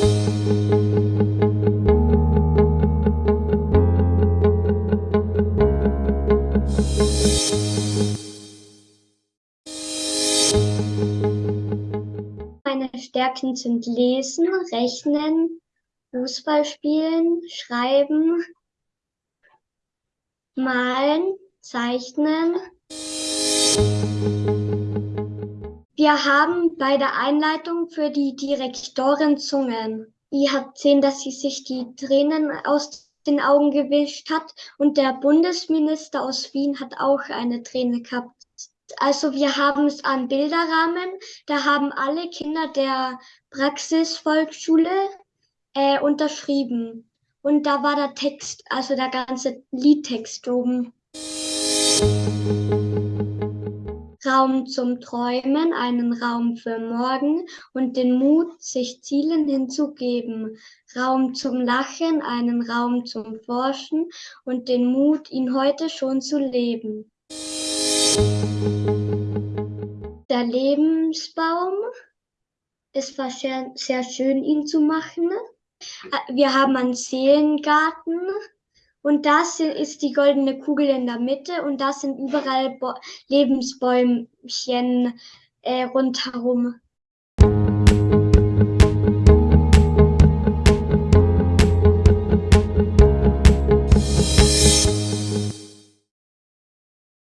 Meine Stärken sind Lesen, Rechnen, Fußball spielen, Schreiben, Malen, Zeichnen. Wir haben bei der Einleitung für die Direktorin Zungen. Ihr habt gesehen, dass sie sich die Tränen aus den Augen gewischt hat und der Bundesminister aus Wien hat auch eine Träne gehabt. Also wir haben es an Bilderrahmen, da haben alle Kinder der Praxisvolksschule äh, unterschrieben. Und da war der Text, also der ganze Liedtext oben. Raum zum Träumen, einen Raum für morgen und den Mut, sich Zielen hinzugeben. Raum zum Lachen, einen Raum zum Forschen und den Mut, ihn heute schon zu leben. Der Lebensbaum, es war sehr, sehr schön, ihn zu machen. Wir haben einen Seelengarten und das ist die goldene Kugel in der Mitte und da sind überall Bo Lebensbäumchen äh, rundherum.